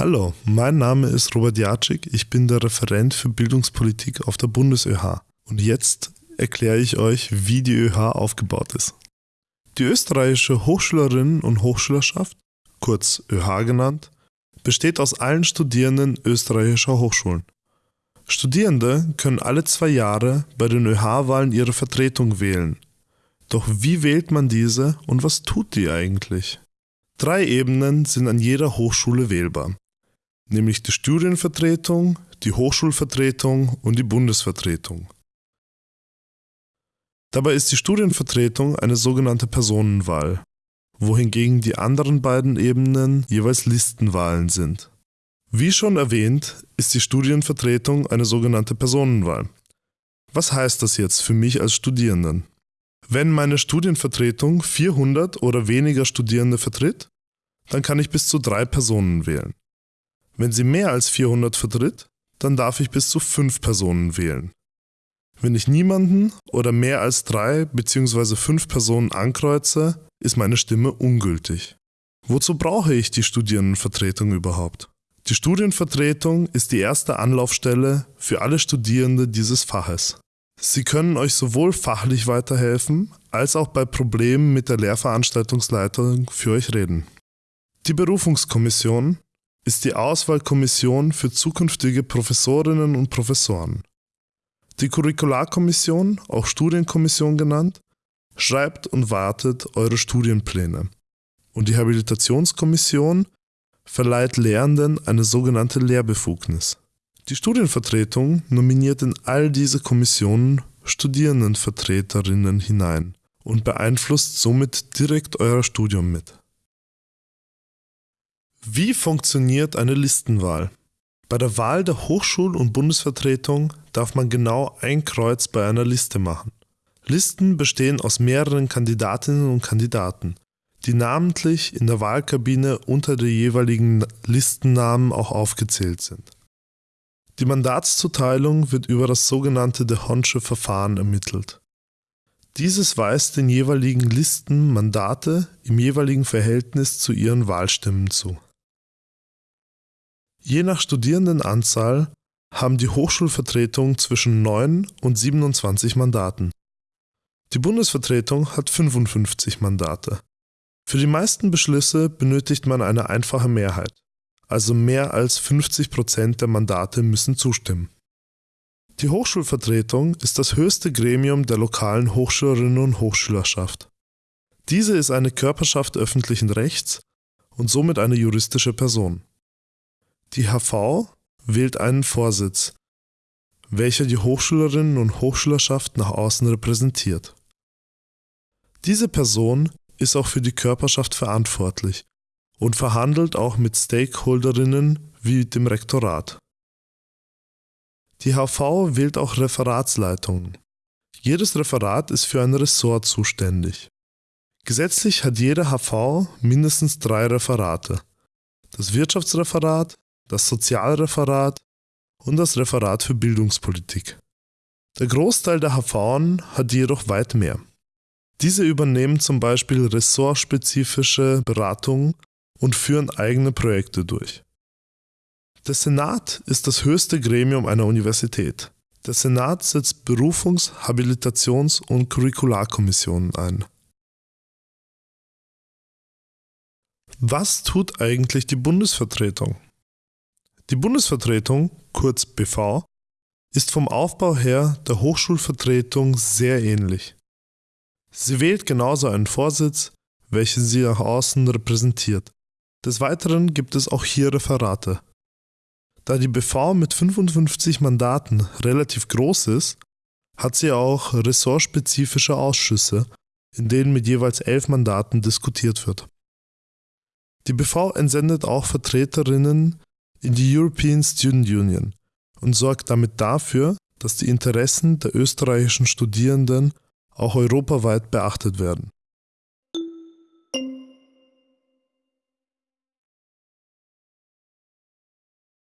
Hallo, mein Name ist Robert Jatschik, ich bin der Referent für Bildungspolitik auf der BundesÖH und jetzt erkläre ich euch, wie die ÖH aufgebaut ist. Die österreichische Hochschülerinnen und Hochschülerschaft, kurz ÖH genannt, besteht aus allen Studierenden österreichischer Hochschulen. Studierende können alle zwei Jahre bei den ÖH-Wahlen ihre Vertretung wählen. Doch wie wählt man diese und was tut die eigentlich? Drei Ebenen sind an jeder Hochschule wählbar, nämlich die Studienvertretung, die Hochschulvertretung und die Bundesvertretung. Dabei ist die Studienvertretung eine sogenannte Personenwahl, wohingegen die anderen beiden Ebenen jeweils Listenwahlen sind. Wie schon erwähnt, ist die Studienvertretung eine sogenannte Personenwahl. Was heißt das jetzt für mich als Studierenden? Wenn meine Studienvertretung 400 oder weniger Studierende vertritt, dann kann ich bis zu drei Personen wählen. Wenn sie mehr als 400 vertritt, dann darf ich bis zu fünf Personen wählen. Wenn ich niemanden oder mehr als drei bzw. fünf Personen ankreuze, ist meine Stimme ungültig. Wozu brauche ich die Studierendenvertretung überhaupt? Die Studienvertretung ist die erste Anlaufstelle für alle Studierende dieses Faches. Sie können euch sowohl fachlich weiterhelfen, als auch bei Problemen mit der Lehrveranstaltungsleitung für euch reden. Die Berufungskommission ist die Auswahlkommission für zukünftige Professorinnen und Professoren. Die Curricularkommission, auch Studienkommission genannt, schreibt und wartet eure Studienpläne. Und die Habilitationskommission verleiht Lehrenden eine sogenannte Lehrbefugnis. Die Studienvertretung nominiert in all diese Kommissionen Studierendenvertreterinnen hinein und beeinflusst somit direkt euer Studium mit. Wie funktioniert eine Listenwahl? Bei der Wahl der Hochschul- und Bundesvertretung darf man genau ein Kreuz bei einer Liste machen. Listen bestehen aus mehreren Kandidatinnen und Kandidaten, die namentlich in der Wahlkabine unter den jeweiligen Listennamen auch aufgezählt sind. Die Mandatszuteilung wird über das sogenannte De Honsche Verfahren ermittelt. Dieses weist den jeweiligen Listen Mandate im jeweiligen Verhältnis zu ihren Wahlstimmen zu. Je nach Studierendenanzahl haben die Hochschulvertretungen zwischen 9 und 27 Mandaten. Die Bundesvertretung hat 55 Mandate. Für die meisten Beschlüsse benötigt man eine einfache Mehrheit also mehr als 50 Prozent der Mandate müssen zustimmen. Die Hochschulvertretung ist das höchste Gremium der lokalen Hochschülerinnen und Hochschülerschaft. Diese ist eine Körperschaft öffentlichen Rechts und somit eine juristische Person. Die HV wählt einen Vorsitz, welcher die Hochschülerinnen und Hochschülerschaft nach außen repräsentiert. Diese Person ist auch für die Körperschaft verantwortlich und verhandelt auch mit Stakeholderinnen wie dem Rektorat. Die HV wählt auch Referatsleitungen. Jedes Referat ist für ein Ressort zuständig. Gesetzlich hat jede HV mindestens drei Referate. Das Wirtschaftsreferat, das Sozialreferat und das Referat für Bildungspolitik. Der Großteil der HV hat jedoch weit mehr. Diese übernehmen zum Beispiel ressortspezifische Beratungen und führen eigene Projekte durch. Der Senat ist das höchste Gremium einer Universität. Der Senat setzt Berufungs-, Habilitations- und Curricularkommissionen ein. Was tut eigentlich die Bundesvertretung? Die Bundesvertretung, kurz BV, ist vom Aufbau her der Hochschulvertretung sehr ähnlich. Sie wählt genauso einen Vorsitz, welchen sie nach außen repräsentiert. Des Weiteren gibt es auch hier Referate. Da die BV mit 55 Mandaten relativ groß ist, hat sie auch ressortspezifische Ausschüsse, in denen mit jeweils elf Mandaten diskutiert wird. Die BV entsendet auch Vertreterinnen in die European Student Union und sorgt damit dafür, dass die Interessen der österreichischen Studierenden auch europaweit beachtet werden.